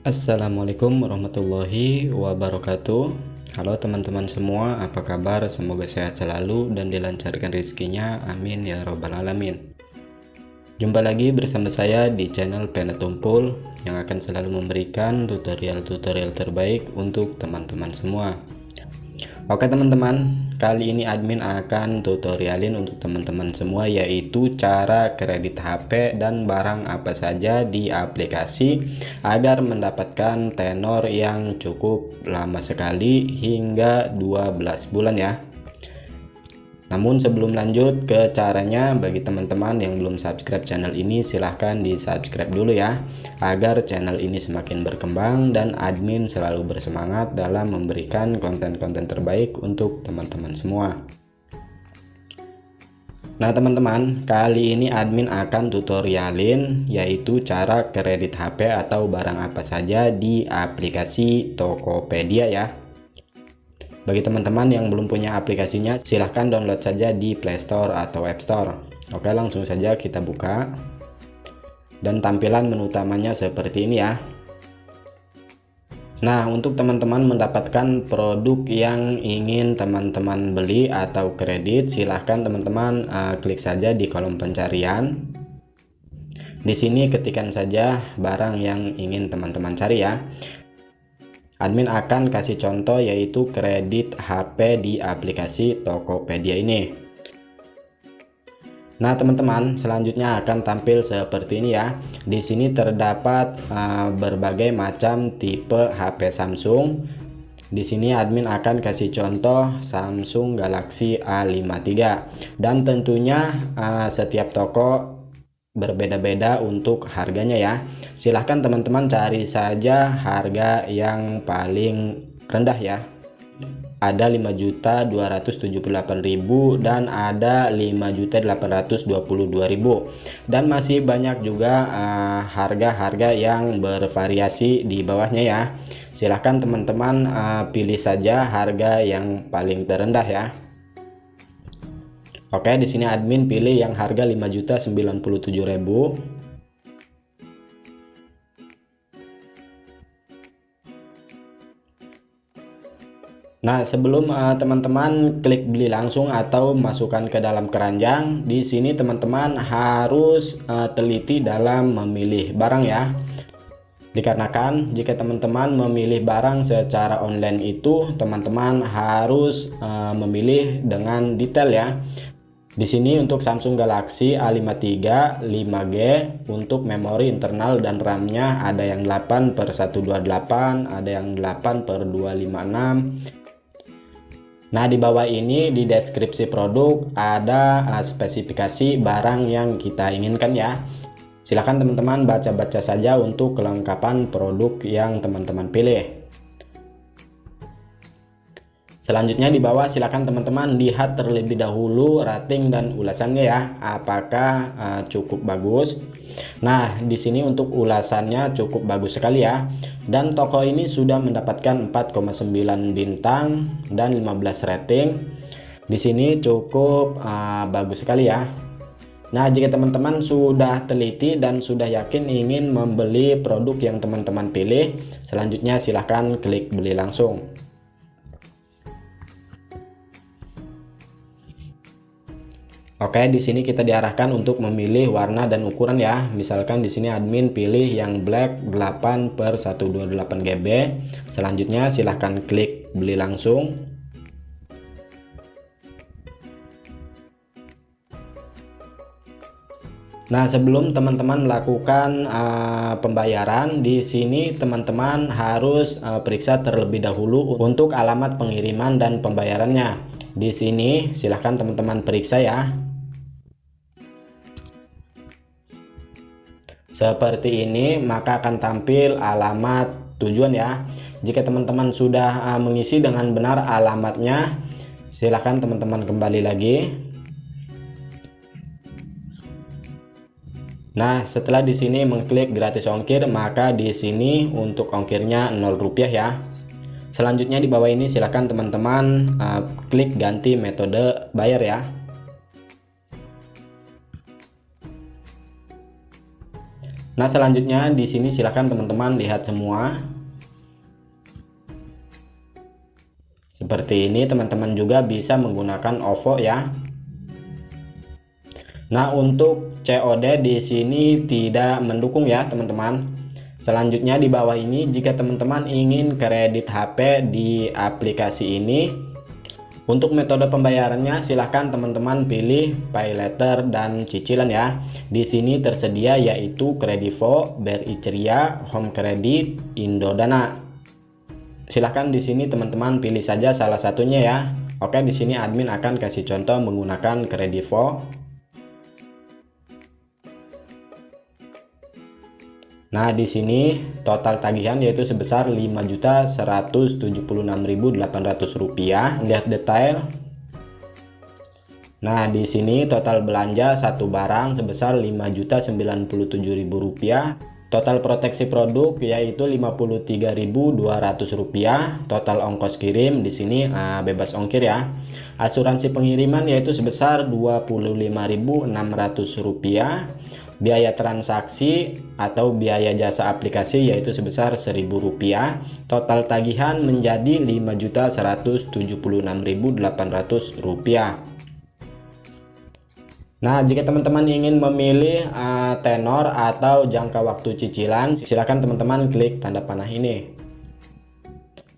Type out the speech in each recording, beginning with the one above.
Assalamualaikum warahmatullahi wabarakatuh. Halo teman-teman semua apa kabar? Semoga sehat selalu dan dilancarkan rezekinya. Amin ya robbal alamin. Jumpa lagi bersama saya di channel Penetumpul yang akan selalu memberikan tutorial-tutorial terbaik untuk teman-teman semua Oke teman-teman, kali ini admin akan tutorialin untuk teman-teman semua yaitu cara kredit HP dan barang apa saja di aplikasi agar mendapatkan tenor yang cukup lama sekali hingga 12 bulan ya. Namun sebelum lanjut ke caranya bagi teman-teman yang belum subscribe channel ini silahkan di subscribe dulu ya agar channel ini semakin berkembang dan admin selalu bersemangat dalam memberikan konten-konten terbaik untuk teman-teman semua. Nah teman-teman kali ini admin akan tutorialin yaitu cara kredit HP atau barang apa saja di aplikasi Tokopedia ya bagi teman-teman yang belum punya aplikasinya, silahkan download saja di Play Store atau App Store. Oke, langsung saja kita buka. Dan tampilan menu utamanya seperti ini ya. Nah, untuk teman-teman mendapatkan produk yang ingin teman-teman beli atau kredit, silahkan teman-teman uh, klik saja di kolom pencarian. Di sini ketikkan saja barang yang ingin teman-teman cari ya admin akan kasih contoh yaitu kredit HP di aplikasi Tokopedia ini Nah, teman-teman, selanjutnya akan tampil seperti ini ya. Di sini terdapat uh, berbagai macam tipe HP Samsung. Di sini admin akan kasih contoh Samsung Galaxy A53 dan tentunya uh, setiap toko berbeda-beda untuk harganya ya. Silahkan teman-teman cari saja harga yang paling rendah ya. Ada 5.278.000 dan ada 5.822.000 dan masih banyak juga eh, harga-harga uh, yang bervariasi di bawahnya ya. Silahkan teman-teman uh, pilih saja harga yang paling terendah ya Oke, di sini admin pilih yang harga 5.097.000. Nah, sebelum eh, teman-teman uh, klik beli langsung atau masukkan ke dalam keranjang, di sini teman-teman harus uh, teliti dalam memilih barang ya. Dikarenakan jika teman-teman memilih barang secara online itu, teman-teman harus uh, memilih dengan detail ya. Di sini untuk Samsung Galaxy A53 5G untuk memori internal dan RAM-nya ada yang 8 per 128, ada yang 8 per 256. Nah, di bawah ini di deskripsi produk ada uh, spesifikasi barang yang kita inginkan ya. Silahkan teman-teman baca-baca saja untuk kelengkapan produk yang teman-teman pilih. Selanjutnya di bawah silakan teman-teman lihat terlebih dahulu rating dan ulasannya ya, apakah uh, cukup bagus. Nah, di sini untuk ulasannya cukup bagus sekali ya. Dan toko ini sudah mendapatkan 4,9 bintang dan 15 rating. Di sini cukup uh, bagus sekali ya. Nah, jika teman-teman sudah teliti dan sudah yakin ingin membeli produk yang teman-teman pilih, selanjutnya silahkan klik beli langsung. Oke, di sini kita diarahkan untuk memilih warna dan ukuran ya. Misalkan di sini admin pilih yang black 8 per 128 GB. Selanjutnya silahkan klik beli langsung. Nah, sebelum teman-teman melakukan uh, pembayaran, di sini teman-teman harus uh, periksa terlebih dahulu untuk alamat pengiriman dan pembayarannya. Di sini silahkan teman-teman periksa ya. Seperti ini maka akan tampil alamat tujuan ya jika teman-teman sudah uh, mengisi dengan benar alamatnya silahkan teman-teman kembali lagi Nah, setelah di sini mengklik gratis ongkir, maka di sini untuk ongkirnya 0 rupiah ya. Selanjutnya di bawah ini silahkan teman-teman uh, klik ganti metode bayar ya. Nah, selanjutnya di sini silahkan teman-teman lihat semua. Seperti ini teman-teman juga bisa menggunakan OVO ya. Nah, untuk COD di sini tidak mendukung ya, teman-teman. Selanjutnya di bawah ini jika teman-teman ingin kredit HP di aplikasi ini untuk metode pembayarannya silahkan teman-teman pilih pay letter dan cicilan ya. Di sini tersedia yaitu Kredivo, BRI Ceria, Home Credit, Indodana. Silahkan di sini teman-teman pilih saja salah satunya ya. Oke, di sini admin akan kasih contoh menggunakan Kredivo. Nah, di sini total tagihan yaitu sebesar Rp5.176.800. Lihat detail. Nah, di sini total belanja satu barang sebesar Rp5.097.000. Total proteksi produk yaitu Rp53.200. Total ongkos kirim di sini uh, bebas ongkir ya. Asuransi pengiriman yaitu sebesar Rp25.600 biaya transaksi atau biaya jasa aplikasi yaitu sebesar Rp1.000 total tagihan menjadi Rp5.176.800 Nah, jika teman-teman ingin memilih uh, tenor atau jangka waktu cicilan, silakan teman-teman klik tanda panah ini.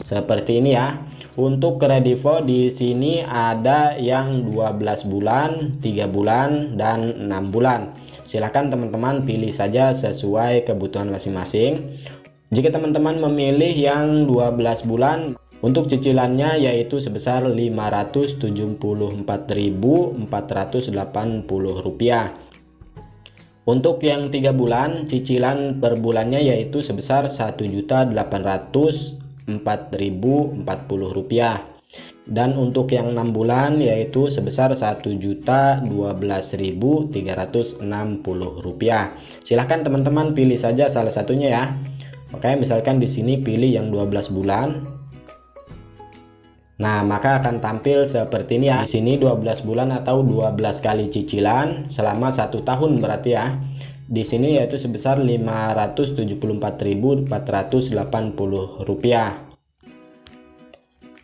Seperti ini ya. Untuk kredivo di sini ada yang 12 bulan, 3 bulan, dan 6 bulan silahkan teman-teman pilih saja sesuai kebutuhan masing-masing. Jika teman-teman memilih yang 12 bulan untuk cicilannya yaitu sebesar Rp574.480 untuk yang tiga bulan cicilan per bulannya yaitu sebesar Rp1.804.040 dan untuk yang enam bulan yaitu sebesar Rp1.012.360 silahkan teman-teman pilih saja salah satunya ya. Oke misalkan di sini pilih yang 12 bulan. Nah maka akan tampil seperti ini ya. Di sini 12 bulan atau 12 kali cicilan selama satu tahun berarti ya. Di sini yaitu sebesar Rp574.480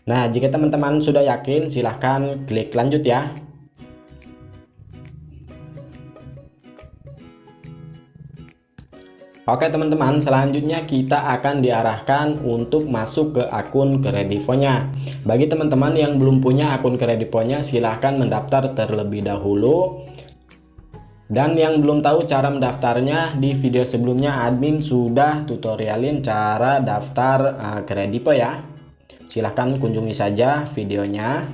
Nah, jika teman-teman sudah yakin, silahkan klik lanjut ya. Oke teman-teman, selanjutnya kita akan diarahkan untuk masuk ke akun Kredivonya. Bagi teman-teman yang belum punya akun Kredivonya, silahkan mendaftar terlebih dahulu. Dan yang belum tahu cara mendaftarnya, di video sebelumnya admin sudah tutorialin cara daftar uh, ya silahkan kunjungi saja videonya.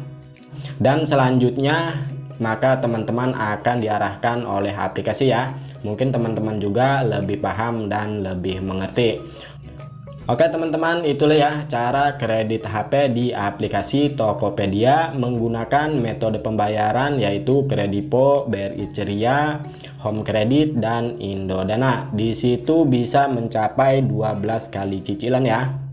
Dan selanjutnya maka teman-teman akan diarahkan oleh aplikasi ya. Mungkin teman-teman juga lebih paham dan lebih mengerti. Oke teman-teman itulah ya cara kredit HP di aplikasi Tokopedia menggunakan metode pembayaran yaitu Kredipo, BRI Ceria, Home Credit dan Indodana. Di situ bisa mencapai 12 kali cicilan ya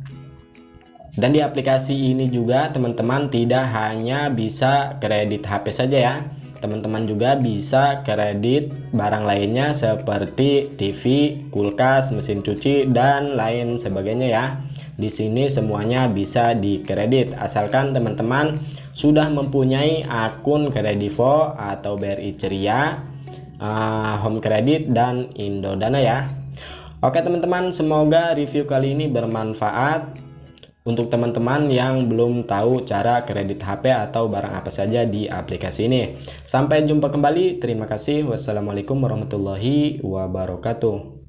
dan di aplikasi ini juga teman-teman tidak hanya bisa kredit HP saja ya. Teman-teman juga bisa kredit barang lainnya seperti TV, kulkas, mesin cuci dan lain sebagainya ya. Di sini semuanya bisa dikredit. Asalkan teman-teman sudah mempunyai akun Kredivo atau BRI Ceria uh, Home Credit dan Indodana ya. Oke teman-teman semoga review kali ini bermanfaat untuk teman-teman yang belum tahu cara kredit HP atau barang apa saja di aplikasi ini. Sampai jumpa kembali. Terima kasih. Wassalamualaikum warahmatullahi wabarakatuh.